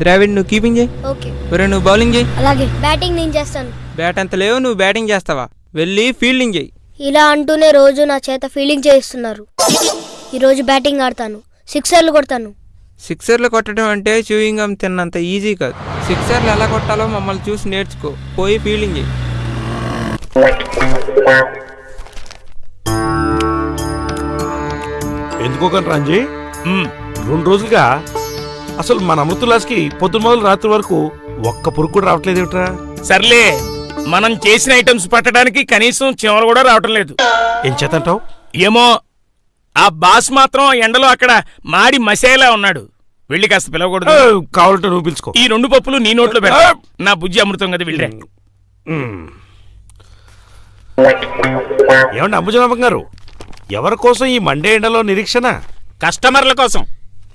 ద్రావిడ్ నువ్వు కీపింగ్ చేయి. ఓకే ఒరే నువ్వు బౌలింగ్ చేయి. అలాగే బ్యాటింగ్ నేను చేస్తాను. బ్యాట్ అంత లేవు నువ్వు బ్యాటింగ్ చేస్తావా? వెళ్ళి ఫీల్డింగ్ చేయి. ఇలా అంటూనే రోజు నా చేత ఫీల్డింగ్ చేయిస్తున్నారు. ఈరోజు బ్యాటింగ్ ఆడతాను. సిక్సర్లు కొడతాను. సిక్సర్లు కొట్టడం అంటే చూయింగ్ గమ్ తిన్నంత ఈజీ కాదు. సిక్సర్లు ఎలా కొట్టాలో మమ్మల్ని చూసి నేర్చుకో. పోయి ఫీల్డింగ్ చేయి. ఎందుకో కానీ రంజీ రెండు రోజులుగా అసలు మన అమృతులాస్కి పొద్దున మొదలు రాత్రి వరకు ఒక్క పురుగు కూడా రావట్లేదు ఏమిట్రా సర్లే మనం చేసిన ఐటమ్స్ పట్టడానికి కనీసం చీమలు కూడా రావటం లేదు. ఏం చేతంటావు ఏమో ఆ బాస్ మాత్రం ఎండలో అక్కడ మాడి మసేలా ఉన్నాడు. వెళ్ళి కాస్త పిలవకూడదు. కావాలంటే నువ్వు పిలుచుకో. ఈ రెండు పప్పులు నీ నోట్లో పెడతా. నా బుజ్జి అమృతం కదా వెళ్ళే. ఏమండి అంబుజనాభం గారు? ఎవరి కోసం ఈ మండే ఎండలో నిరీక్షణ? కస్టమర్ల కోసం.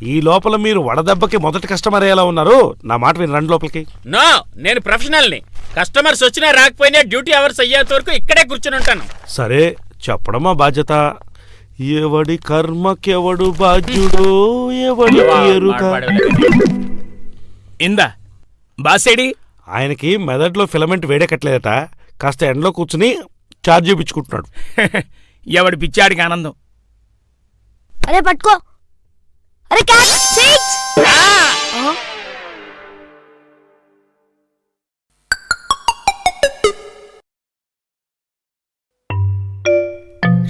ఈ లోపల మీరు వడదెబ్బకి మొదటి కస్టమర్ ఎలా ఉన్నారు. నా మాట విని రండి లోపలికి. నో నేను ప్రొఫెషనల్ని కస్టమర్స్ వచ్చినా రాకపోయినా డ్యూటీ అవర్స్ అయ్యేంత వరకు ఇక్కడే కూర్చుని ఉంటాను. సరే చెప్పడం మా బాధ్యత. ఎవడి కర్మకెవడు బాధ్యుడో ఎవడి ఎరుక? ఇందా బాసేడి ఆయనకి మెదడులో ఫిలమెంట్ వేడెక్కట్లేదట. కాస్త ఎండలో కూర్చుని చార్జ్ చూపించుకుంటున్నాడు. ఎవడి పిచ్చాడికి ఆనందం? అరే పట్టుకో. అరే క్యాచ్ సిక్స్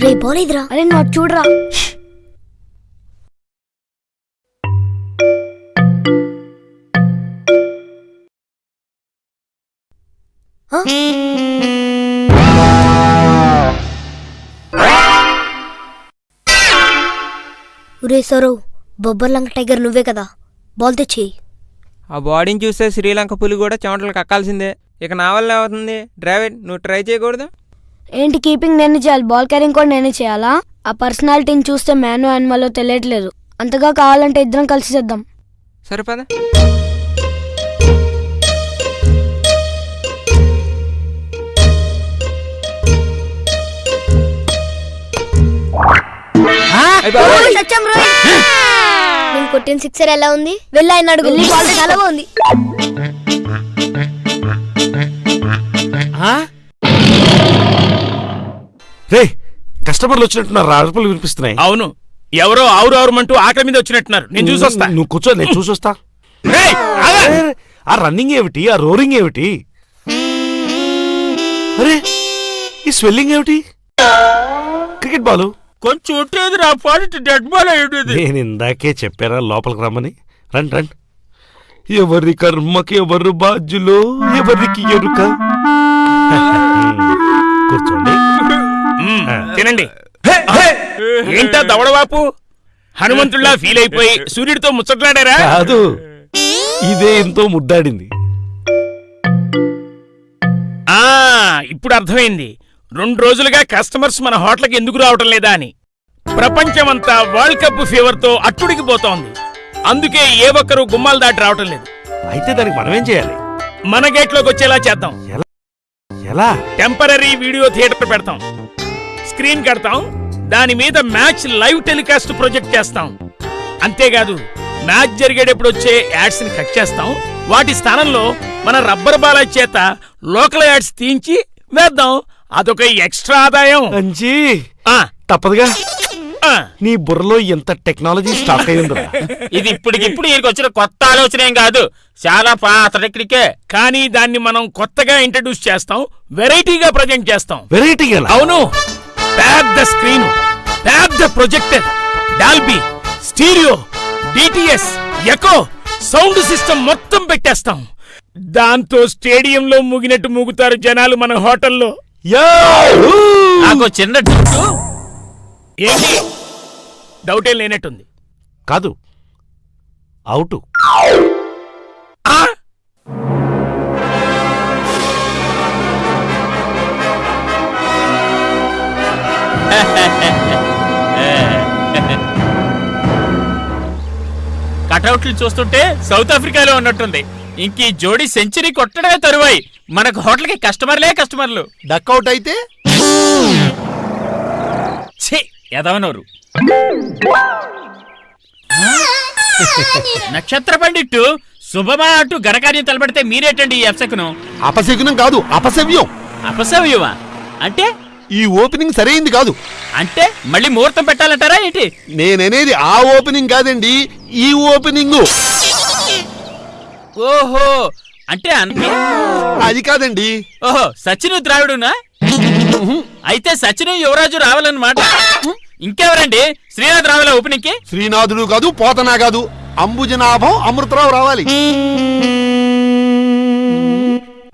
రే పోలేదురా. అరే అటు చూడరా? ఒరే సరవ్. బొబ్బర్లంక టైగర్ నువ్వే కదా. బాల్ తెచ్చేయి. ఆ బాడీని చూస్తే శ్రీలంక పులి కూడా చెమటలు కక్కాల్సిందే. ఇక నా వల్ల అవుతుంది డ్రైవిడ్ నువ్వు ట్రై చేయకూడదు. ఏంటి కీపింగ్ నేనే చేయాలి? బాల్ క్యారింగ్ కూడా నేనే చేయాలా? ఆ పర్సనాలిటీని చూస్తే మ్యాన్ యానిమల్లో తెలియట్లేదు. అంతగా కావాలంటే ఇద్దరం కలిసి చేద్దాం. సరిపదా కొట్టిన సిక్సర్ ఎలా ఉంది? వెళ్ళి ఆయన అడుగు. బాల్ చాలా బాగుంది. రే కస్టమర్లు వచ్చినట్టున్నారు. అరుపులు వినిపిస్తున్నాయి. అవును. ఎవరో ఆవురు ఆవురమంటూ ఆకలి మీద వచ్చినట్టున్నారు. నేను చూసొస్తా. నువ్వు కూర్చో నేను చూసొస్తా. ఆ రన్నింగ్ ఏమిటి? ఆ రోరింగ్ ఏమిటి? అరే ఈ స్వెల్లింగ్ ఏమిటి? Cricket ball. కొంచెం ఉంటుంది నా పాలిటి డెడ్ బాల్ అయ్యేది నేను ఇందాకే చెప్పారా లోపలికి రమ్మని? రండి రండి. ఎవరి కర్మకి ఎవరు బాధ్యులో? ఎవరికి ఎరుక? కూర్చోండి. తినండి. ఏంటా దవడవాపు? హనుమంతుడిలా ఫీల్ అయిపోయి సూర్యుడితో ముచ్చట్లాడారా? కాదు. ఇదే ఎంతో ముద్దాడింది. ఆ ఇప్పుడు అర్థమైంది. రెండు రోజులుగా కస్టమర్స్ మన హోటల్కి ఎందుకు రావటం లేదా అని. ప్రపంచమంతా వరల్డ్ కప్ ఫీవర్తో అట్టుడికి పోతోంది. అందుకే ఏ ఒక్కరూ గుమ్మాలు దాటి రావటం లేదు. అయితే దానికి మనమేం చేయాలి? మన గేట్లోకి వచ్చేలా చేద్దాం. ఎలా? టెంపరీ వీడియో థియేటర్ పెడతాం. స్క్రీన్ కడతాం. దాని మీద మ్యాచ్ లైవ్ టెలికాస్ట్ ప్రొజెక్ట్ చేస్తాం. అంతేకాదు మ్యాచ్ జరిగేటప్పుడు వచ్చే యాడ్స్ని కట్ చేస్తాం. వాటి స్థానంలో మన రబ్బర్ బాల చేత లోకల్ యాడ్స్ తీయించి వేద్దాం. అదొక ఎక్స్ట్రా ఆదాయం. అంజీ ఆ, తప్పదుగా. ఆ. నీ బుర్రలో ఎంత టెక్నాలజీ స్టాక్ అయ్యిందిరా. ఇది ఇప్పటికిప్పుడు ఈయనకి వచ్చిన కొత్త ఆలోచన ఏం కాదు. చాలా పాత టెక్నికే. కానీ దాన్ని మనం కొత్తగా ఇంట్రడ్యూస్ చేస్తాం వెరైటీగా ప్రజెంట్ చేస్తాం. వెరైటీ గల అవును. పెద్ద స్క్రీన్ పెద్ద projector Dolby stereo DTS echo sound system మొత్తం పెట్టేస్తాం. దాంతో స్టేడియంలో ముగినట్టు ముగుతారు జనాలు మన హోటల్లో. నాకు చిన్న డౌట్ ఏంటి? డౌటే లేనట్టుంది. కాదు. అవుట్? కటౌట్లు చూస్తుంటే సౌత్ ఆఫ్రికాలో ఉన్నట్టుంది. ఇంక ఈ జోడీ సెంచరీ కొట్టడమే తరువాయి. మనకు హోటల్కి కస్టమర్లే కస్టమర్లు. డక్అవుట్ అయితే? ఛీ ఎదవనోరు నక్షత్ర పండిట్టు శుభమా అంటూ ఘనకార్యం తలపెడితే మీరేటండి ఈ అప్సకును అపశకునం కాదు అపసవ్యం అపసవ్యమా అంటే? ఈ ఓపెనింగ్ సరైంది కాదు. అంటే మళ్ళీ ముహూర్తం పెట్టాలంటారా ఏంటి? నేననేది ఆ ఓపెనింగ్ కాదండి ఈ ఓపెనింగ్. ఓహో అంటే అది కాదండి. ఓహో సచిను ద్రావిడునా? అయితే సచిను యువరాజు రావాలన్నమాట. ఇంకెవరండి? శ్రీనాథ్ రావాల ఓపెనింగ్కి శ్రీనాథుడు కాదు పోతనా కాదు. అంబుజనాభం అమృతరావు రావాలి.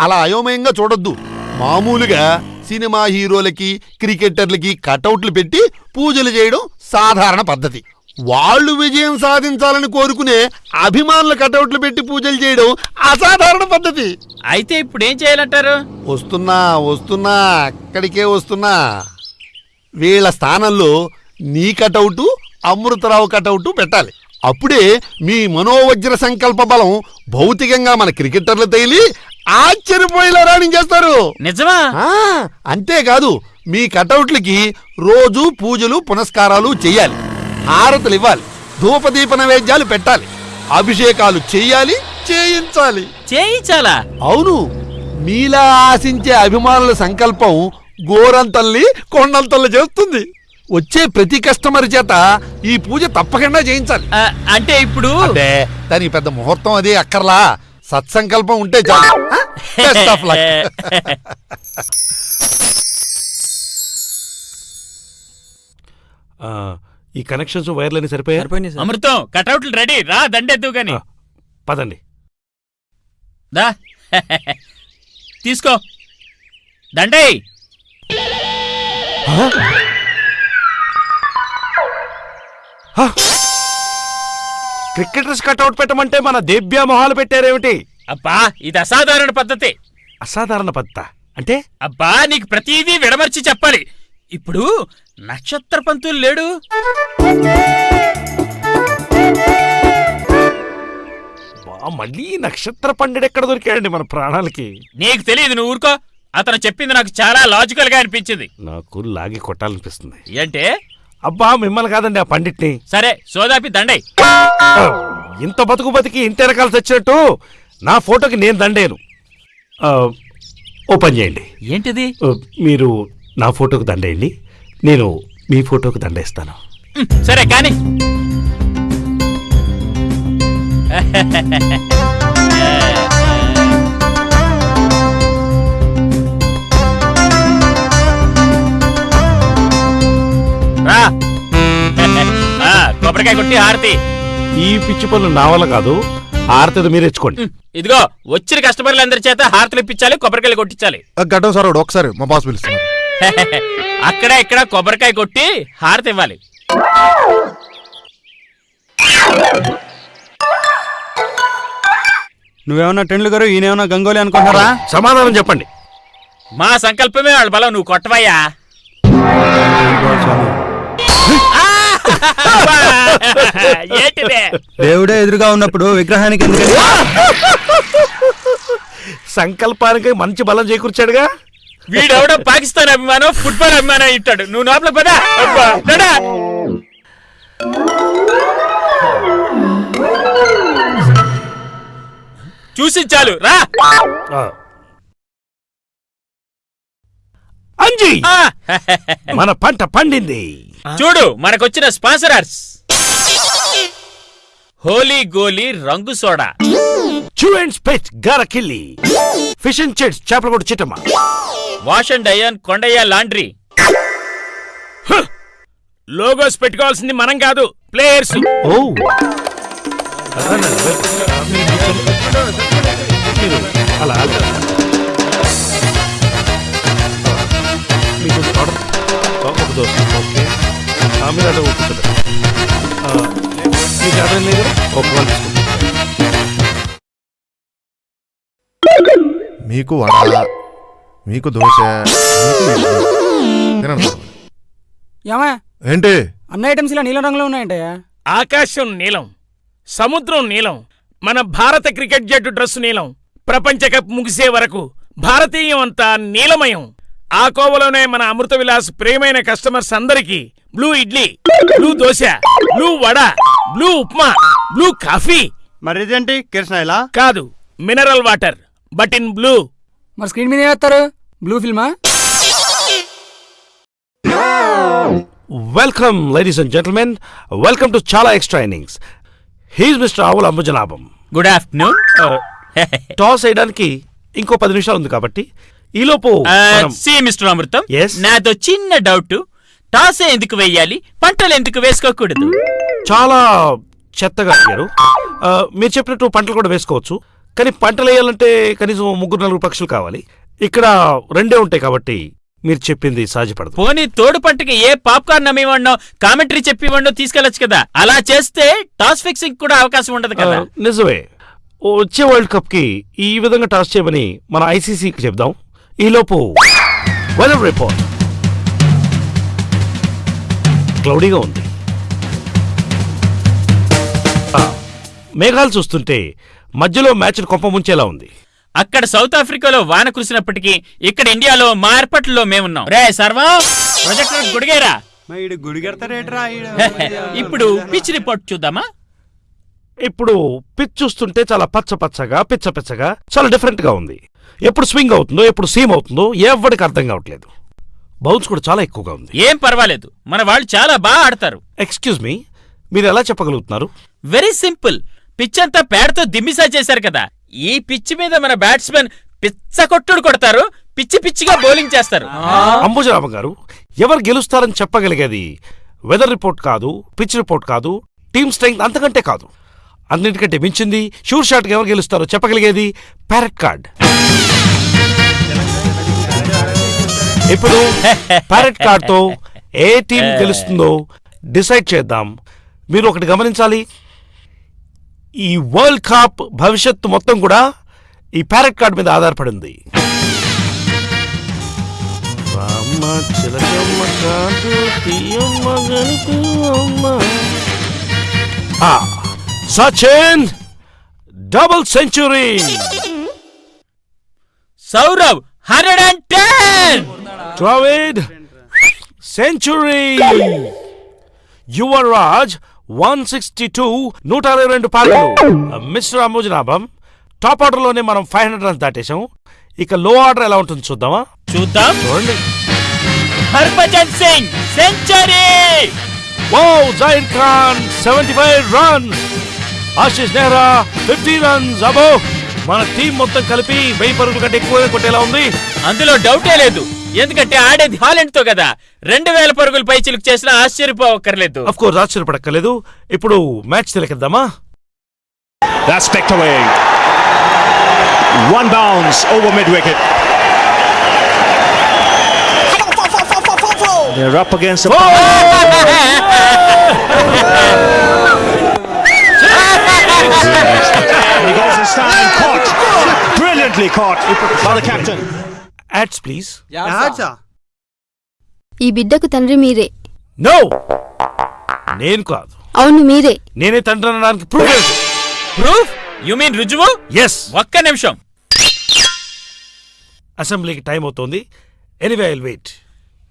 అలా అయోమయంగా చూడొద్దు. మామూలుగా సినిమా హీరోలకి క్రికెటర్లకి కటౌట్లు పెట్టి పూజలు చేయడం సాధారణ పద్ధతి. వాళ్ళు విజయం సాధించాలని కోరుకునే అభిమానుల కటౌట్లు పెట్టి పూజలు చేయడం అసాధారణ పద్ధతి. అయితే ఇప్పుడు ఏం చేయాలంటారు? వస్తున్నా వస్తున్నా అక్కడికే వస్తున్నా. వీళ్ళ స్థానంలో నీ కటౌటు అమృతరావు కటౌటు పెట్టాలి. అప్పుడే మీ మనోవజ్ర సంకల్ప బలం భౌతికంగా మన క్రికెటర్లు తేలి ఆశ్చర్యపోయేలా రాణించేస్తారు నిజమా? అంతేకాదు మీ కటౌట్లకి రోజు పూజలు పునస్కారాలు చెయ్యాలి హారతులు ఇవ్వాలి. ధూపదీప నైవేద్యాలు పెట్టాలి. అభిషేకాలు చెయ్యాలి చేయించాలి. చేయించాలా? అవును. మీలా ఆశించే అభిమానుల సంకల్పం గోరంతల్ని కొండంతల్ని చేస్తుంది. వచ్చే ప్రతి కస్టమర్ చేత ఈ పూజ తప్పకుండా చేయించాలి. అంటే ఇప్పుడు అంటే దానికి పెద్ద ముహూర్తం అదే అక్కర్లా. సత్సంకల్పం ఉంటే చాలు. ఆ? ఈ కనెక్షన్స్ వైర్లన్నీ సరిపోయాయి? అమృతం కటౌట్లు రెడీ. రా దండెద్దు గాని పదండి. దా. తీసుకో. దండే క్రికెటర్స్ కట్అవుట్ పెట్టమంటే మన దేవ్యా మొహాలు పెట్టారేమిటి? అబ్బా ఇది అసాధారణ పద్ధతి. అసాధారణ పద్ధత? అంటే? అబ్బా నీకు ప్రతిదీ విడమర్చి చెప్పాలి. ఇప్పుడు నక్షత్ర పంతులు లేడు? బా, మళ్ళీ నక్షత్ర పండుగ ఎక్కడ దొరికాడండి మన ప్రాణాలకి? నీకు తెలియదు నువ్వు ఊరుకో. అతను చెప్పింది నాకు చాలా లాజికల్గా అనిపించింది. నాకు లాగి కొట్టాలనిపిస్తుంది. ఏంటే? అబ్బా మిమ్మల్ని కాదండి ఆ పండిట్ని. సరే సోదాపి దండై. ఇంత బతుకు బతికి ఇంటి వెనకాల్సి వచ్చినట్టు నా ఫోటోకి నేను దండేను. ఓ పని చేయండి. ఏంటిది? మీరు నా ఫోటోకి దండేయండి. నేను మీ ఫోటోకి దండేస్తాను. సరే కాని. రా. ఆ, కొబ్బరికాయ కొట్టి హారతి. ఈ పిచ్చి పనులు నా వల్ల కాదు ఆరతది మీరు తెచ్చుకోండి. ఉమ్, ఇదిగో వచ్చిన కస్టమర్లు అందరి చేత హారతులు ఇప్పించాలి కొబ్బరికాయలు కొట్టించాలి. గడ్డం సార్ ఒకసారి మా బాస్ పిలుస్తున్నారు అక్కడ ఇక్కడ కొబ్బరికాయ కొట్టి హారతి ఇవ్వాలి. నువ్వేమన్నా టెండ్లు గారు ఈయనేమన్నా గంగోలీ అనుకుంటారా సమాధానం చెప్పండి. మా సంకల్పమే వాళ్ళ బలం నువ్వు కొట్టవయ్యా! ఏంటిదే? దేవుడే ఎదురుగా ఉన్నప్పుడు విగ్రహానికి ఎందుకని సంకల్పానికి మంచి బలం చేకూర్చాడుగా? వీడెవడో పాకిస్తాన్ అభిమానం ఫుట్బాల్ అభిమానం ఇట్టాడు. నువ్వు లోపల పదా. అబ్బా. చూసి చాలు. రా. ఆ. అంజీ! ఆ! మన పంట పండింది. చూడు మనకొచ్చిన స్పాన్సరర్స్. హోలీ గోలీ రంగు సోడా. చూ అండ్ స్పెచ్ గారకిల్లి. ఫిష్ అండ్ చిట్స్ చేపల కూడా Chittamma. Wash and iron Kondayya laundry logos పెట్టుకోవాల్సింది మనం కాదు ప్లేయర్స్ ఓ అలా. మీకు ఒక దోశ ఓకే ఆ, మీరు అదే కూర్చోండి ఆ, మీకు అర్థం లేదు ఒక వాళ్ళు తీసుకోండి. మీకు వడ మీకు దోశ. ఏమా? ఏంటి? అన్ని ఐటమ్స్ ఇలా నీలం రంగులో ఉన్నాయంటయ్యా ఆకాశం నీలం సముద్రం నీలం మన భారత క్రికెట్ జట్టు డ్రెస్సు నీలం. ప్రపంచ కప్ ముగిసే వరకు భారతీయం అంతా నీలమయం. ఆ కోవలోనే మన అమృత విలాస్ ప్రియమైన కస్టమర్స్ అందరికీ blue idli blue dosa blue vada blue upma blue coffee. మరి ఇదేంటి? కిరసనాయిలా? కాదు mineral water but in blue మరి స్క్రీన్ మీద వేస్తారు? Blue ఫిల్మా welcome ladies and gentlemen welcome to చాలా extra innings he's mister Avula Ambujanabham good afternoon toss వేయడానికి ఇంకో పది నిమిషాలు ఉంది కాబట్టి ఈలోపు సి మిస్టర్ అమృతం Yes? నాదో చిన్న డౌట్ టాస్ ఎందుకు వేయాలి? పంటలు ఎందుకు వేసుకోకూడదు? చాలా చెత్తగా అడిగారు. ఆ, మీరు చెప్పినట్టు పంటలు కూడా వేసుకోవచ్చు. కానీ పంటలు వేయాలంటే కనీసం ముగ్గురు నలుగురు పక్షులు కావాలి. ఇక్కడ రెండే ఉంటాయి కాబట్టి మీరు చెప్పింది సాధ్యపడదు పోనీ తోడు పంటకి ఏ పాప్కార్న్ అమ్మివ్వండో కామెంటరీ చెప్పివ్వండో తీసుకెళ్ళొచ్చు కదా? అలా చేస్తే టాస్ ఫిక్సింగ్ కూడా అవకాశం ఉండదు కదా? నిజమే. వచ్చే వరల్డ్ కప్కి ఈ విధంగా టాస్ చేయమని మన ఐసీసీకి చెప్దాం. ఈలోపు వెదర్ రిపోర్ట్. క్లౌడీగా ఉంది. మేఘాలు చూస్తుంటే మధ్యలో మ్యాచ్ కొంప ముంచేలా ఉంది. అక్కడ సౌత్ ఆఫ్రికాలో వాన కురిసినప్పటికీ ఇక్కడ ఇండియాలో మా ఏర్పాట్లలో మేమున్నాం. రే సర్వం! ప్రొజెక్టర్ గుడిగేరా! ఇప్పుడు పిచ్ రిపోర్ట్ చూద్దామా? ఇప్పుడు పిచ్ చూస్తుంటే చాలా పచ్చ పచ్చగా పిచ్చ పిచ్చగా చాలా డిఫరెంట్గా ఉంది. ఎప్పుడు స్వింగ్ అవుతుందో ఎప్పుడు సీమ్ అవుతుందో ఎవరికి అర్థం కావట్లేదు. బౌన్స్ కూడా చాలా ఎక్కువగా ఉంది. ఏం పర్వాలేదు. మన వాళ్ళు చాలా బాగా ఆడతారు. ఎక్స్క్యూజ్ మీ మీరు ఎలా చెప్పగలుగుతున్నారు? వెరీ సింపుల్ పిచ్ అంతా పేడతో దిమ్మిసా చేశారు కదా. ఈ పిచ్ మీద మన బ్యాట్స్మెన్ పిచ్చ కొట్టుడు కొడతారు పిచ్చి పిచ్చిగా బౌలింగ్ చేస్తారు. అంబుజరామ గారు ఎవరు గెలుస్తారని చెప్పగలిగేది వెదర్ రిపోర్ట్ కాదు పిచ్ రిపోర్ట్ కాదు టీమ్ స్ట్రెంగ్త్ అంతకంటే కాదు. అన్నిటికంటే మించింది షూర్ షాట్ ఎవరు గెలుస్తారో చెప్పగలిగేది ప్యారెట్ కార్డ్. ఇప్పుడు ప్యారెట్ కార్డ్తో ఏ టీం గెలుస్తుందో డిసైడ్ చేద్దాం. మీరు ఒకటి గమనించాలి. ఈ వరల్డ్ కప్ భవిష్యత్తు మొత్తం కూడా ఈ ప్యారెట్ కార్డ్ మీద ఆధారపడి ఉంది రామ్మ చిలకమ్మ కాదు తీయమ్మ గనిపియమ్మ. ఆ, Sachin double century Sourav hundred and ten Dravid century Yuvraj one sixty two నూట అరవై రెండు పాటలు. మిస్టర్ అంబుజనాభం టాప్ ఆర్డర్లోనే మనం ఫైవ్ హండ్రెడ్ రన్స్ దాటేశాం. ఇక లో ఆర్డర్ ఎలా ఉంటుంది చూద్దామా? చూద్దాం. చూడండి. Harbhajan Singh century! Wow Zain Khan seventy five runs. Ashish Nehra fifty runs అబో మన టీం మొత్తం కలిపి వెయ్యి పరుగుల కంటే ఎక్కువగా కొట్టేలా ఉంది. అందులో డౌటే లేదు. ఎందుకంటే ఆడేది హాలెండ్తో కదా రెండు వేల పరుగులు పై చిలుకు చేసినా ఆశ్చర్యపోవక్కర్లేదు అఫ్ కోర్స్ ఆశ్చర్యపడక్కర్లేదు ఇప్పుడు మ్యాచ్ తిలకిద్దామా That's picked away. One bounce over mid wicket. They're up against the. he goes stand caught. Brilliantly caught by the captain. Ads please ఈ బిడ్డకు తండ్రి మీరే. నో నేను కాదు. అవును మీరే. నేనే తండ్రి అనడానికి ప్రూఫ్ ప్రూఫ్ యు మీన్ రుజువు ఎస్ ఒక్క నిమిషం. అసెంబ్లీకి టైం అవుతోంది. ఎనీవే ఐల్ వెయిట్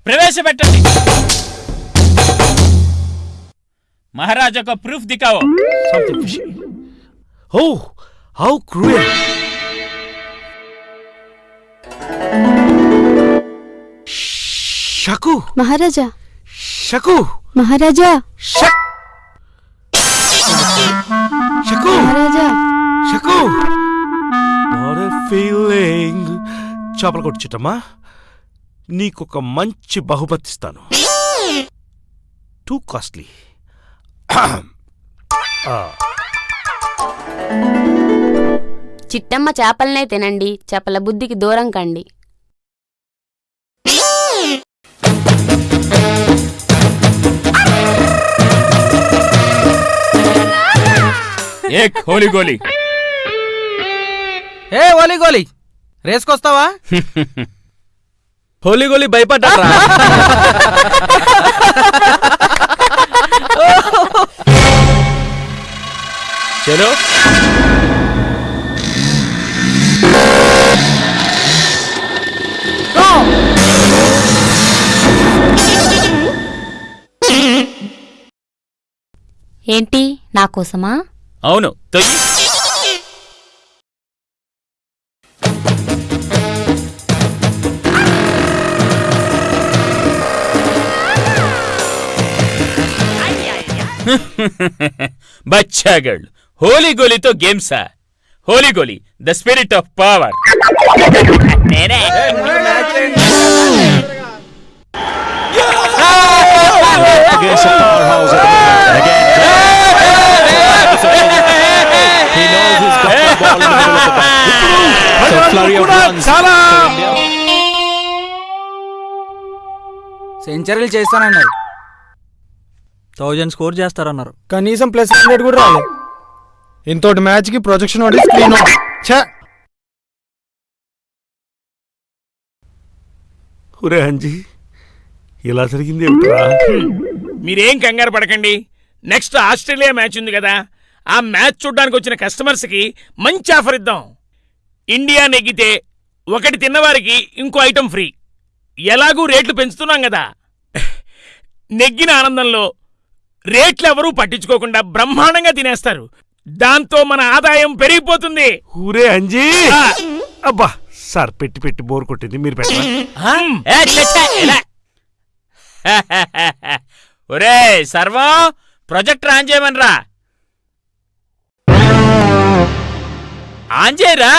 ప్రవేశపెట్టండి. మహారాజా ఒక ప్రూఫ్ దికావో ఓ how cruel Shaku. Maharaja. Shaku. Maharaja. Shak Shaku. Maharaja. Shaku. What a feeling చేపల కొట్టుచుట్టమ్మా నీకొక మంచి బహుమతి ఇస్తాను. టూ కాస్ట్లీ చిట్టమ్మ చేపలనే తినండి. చేపల బుద్ధికి దూరం కండి. ఏ కోలి గోలి ఏ ఓలీ గోలీ రేసుకొస్తావా? హోలీ గోలీ భయపడ్డారా చలో. ఏంటి నా కోసమా? అవును తొయ్యి బచ్చాగళ్ళు హోలీ గోలీతో గేమ్సా Holi Goli the spirit of power. Against the powerhouse at the moment. Again, he knows he's got the ball in the middle of the back. So flurry of runs. సెంచరీలు చేస్తానన్నారు. థౌజండ్ స్కోర్ చేస్తారన్నారు. కనీసం plus hundred కూడా రాలేదు ఇంతోటి మ్యాచ్కి projection ఒకటి screen ఛే! ఒరే అంజీ ఇలా జరిగింది ఏమిట్రా? మీరేం కంగారు పడకండి. నెక్స్ట్ ఆస్ట్రేలియా మ్యాచ్ ఉంది కదా. ఆ మ్యాచ్ చూడ్డానికి వచ్చిన కస్టమర్స్కి మంచి ఆఫర్ ఇద్దాం. ఇండియా నెగ్గితే ఒకటి తిన్నవారికి ఇంకో ఐటెం ఫ్రీ. ఎలాగూ రేట్లు పెంచుతున్నాం కదా. నెగ్గిన ఆనందంలో రేట్లు ఎవరూ పట్టించుకోకుండా బ్రహ్మాండంగా తినేస్తారు. దాంతో మన ఆదాయం పెరిగిపోతుంది. ఊరే అంజీ! అబ్బా సార్ పెట్టి పెట్టి బోర్ కొట్టింది మీరు ఇలా. ఒరే సర్వం ప్రొజెక్టర్ ఆన్ చేయమనరా ఆన్ చేయరా?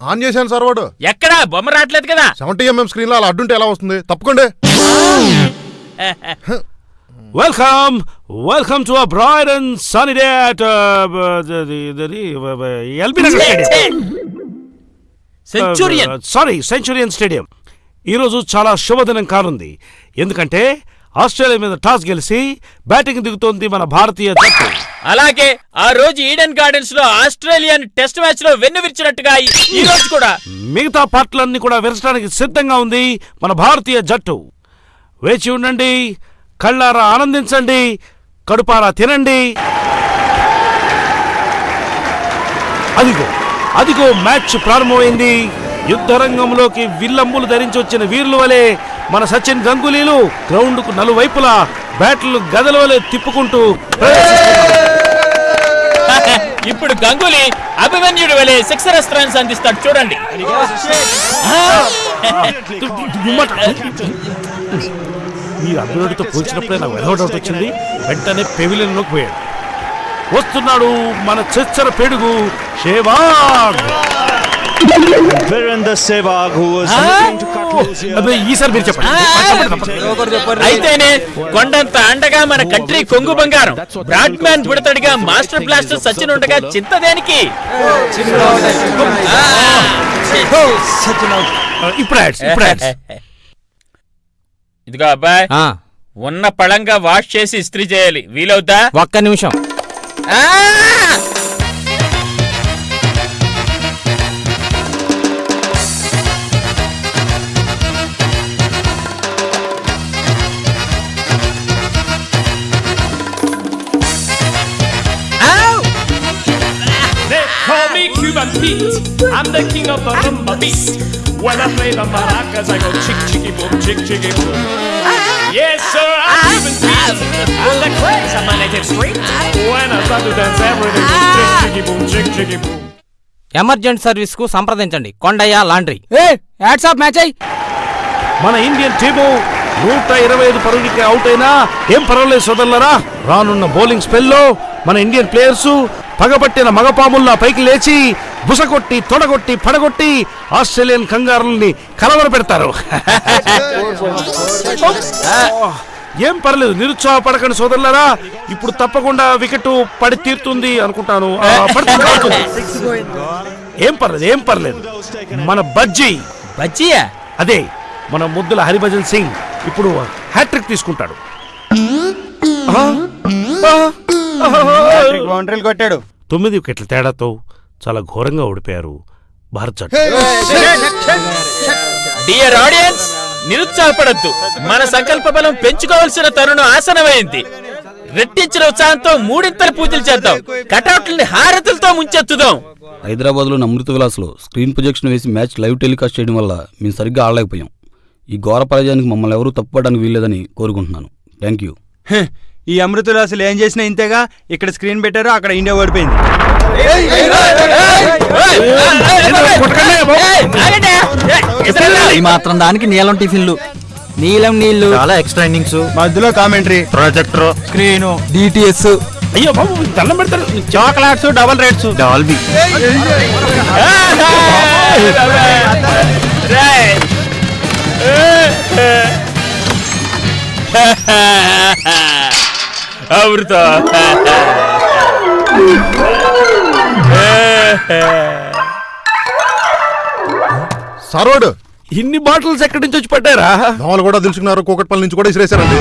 ఆన్ చేశాను సార్ వాడు. ఎక్కడా? బొమ్మ రావట్లేదు కదా. సెవెంటీ ఎంఎం స్క్రీన్లో అలా అడ్డుంటే ఎలా వస్తుంది? తప్పకుండా. Welcome welcome to and sunny day at LB Nagar stadium centurion sorry centurion stadium ఈరోజు చాలా శుభదినం కానుంది. ఎందుకంటే ఆస్ట్రేలియా మీద టాస్ గెలిచి బ్యాటింగ్ దిగుతోంది మన భారతీయ జట్టు. అలాగే ఆ రోజు ఈడెన్ గార్డెన్స్లో ఆస్ట్రేలియన్ టెస్ట్ మ్యాచ్లో వెన్ను విరిచినట్టుగా ఈ- ఈ రోజు కూడా. మిగతా పార్టీలన్నీ కూడా విరచడానికి సిద్ధంగా ఉంది మన భారతీయ జట్టు. వేచి ఉండండి కళ్ళారా ఆనందించండి కడుపారా తినండి. అదిగో అదిగో మ్యాచ్ ప్రారంభమైంది. యుద్ధరంగంలోకి విల్లమ్ములు ధరించి వచ్చిన వీరుల వలె మన సచిన్ గంగూలీలు గ్రౌండ్కు నలువైపులా బ్యాట్లు గదల వలె తిప్పుకుంటూ. ఇప్పుడు గంగూలీ అభిమన్యుడు వలె సిక్సర్ రన్స్ అందిస్తాడు చూడండి. మీరు అభివృద్ధితో పోల్చినప్పుడే నాకు వచ్చింది. వెంటనే పెవిలియన్లోకి పోయాడు. వస్తున్నాడు మన చెచ్చర పెడుగు షేవాగ్ అదే ఈసారి మీరు చెప్పండి. అయితేనే కొండంత అండగా మన కంట్రీ కొంగు బంగారం. బ్రాడ్ మ్యాన్ బుడతడిగా మాస్టర్ బ్లాస్టర్ సచిన్ ఉండగా చింత దేనికి? ఇదిగో అబ్బాయ్ ఉన్న పళంగా వాష్ చేసి ఇస్త్రీ చేయాలి. వీలవుతా? ఒక్క నిమిషం. Cuban Pete. I'm the king of the rumba beat. When I play the maracas, I go chick chicky boom, chick chicky boom. Yes, sir, I'm Cuban Pete. I'm the craze of my native street. When I start to dance, everything is chick chicky boom, chick chicky boom. Emergent సర్వీస్కు సంప్రదించండి Kondaiah laundry ఏ ads off match అయ్యి మన Indian team నూట ఇరవై ఐదు పరుగులకి out అయినా ఏం పర్వాలేదు సోదరులరా రానున్న బౌలింగ్ స్పెల్లో మన ఇండియన్ ప్లేయర్స్ పగబట్టిన మగపాముల్లా పైకి లేచి బుసకొట్టి తొడగొట్టి పడగొట్టి ఆస్ట్రేలియన్ కంగారుల్ని కలవర పెడతారు. ఏం పర్లేదు నిరుత్సాహపడకండి సోదరులారా. ఇప్పుడు తప్పకుండా వికెట్ పడి తీరుతుంది అనుకుంటాను. ఏం పర్లేదు ఏం పర్లేదు. మన బజ్జీ. బజ్జీయా? అదే మన ముద్దుల హరిభజన్ సింగ్ ఇప్పుడు హ్యాట్రిక్ తీసుకుంటాడు. బౌండరీలు కొట్టాడు. తొమ్మిది వికెట్ల తేడాతో చాలా ఘోరంగా ఓడిపోయారు భారత్ జట్టు. డియర్ ఆడియన్స్ నిరుత్సాహపడద్దు. మన సంకల్ప బలం పెంచుకోవాల్సిన తరుణం ఆసనమైంది రెట్టించిన ఉత్సాహంతో మూడింతల పూజలు చేద్దాం. కటౌట్లని హారతులతో ముంచెత్తుదాం. హైదరాబాద్లోని అమృత విలాస్లో స్క్రీన్ ప్రొజెక్షన్ వేసి మ్యాచ్ లైవ్ టెలికాస్ట్ చేయడం వల్ల మేము సరిగ్గా ఆడలేకపోయాం. ఈ ఘోర పరాజయానికి మమ్మల్ని ఎవరూ తప్పుపడడానికి వీల్లేదని కోరుకుంటున్నాను. థ్యాంక్ యూ ఈ అమృతులాసులు ఏం చేసినా ఇంతేగా ఇక్కడ స్క్రీన్ పెట్టారు అక్కడ ఇండియా ఓడిపోయింది. ఈ మాత్రం దానికి నీలం టిఫిన్లు. నీలం నీళ్ళు చాలా ఎక్స్ట్రా ఇన్నింగ్స్ మధ్యలో కామెంటరీ ప్రొజెక్టర్ స్క్రీన్ డిటిఎస్ అయ్యో బాబు దండం పెడతారు. Chocolates double rates. Dolby Amrutha సరోడ్. ఇన్ని బాటిల్స్ ఎక్కడి నుంచి వచ్చి పడ్డారా దోమలు కూడా తెలుసుకున్నారు కూకట్పల్లి నుంచి కూడా ఇసిరేశారండి.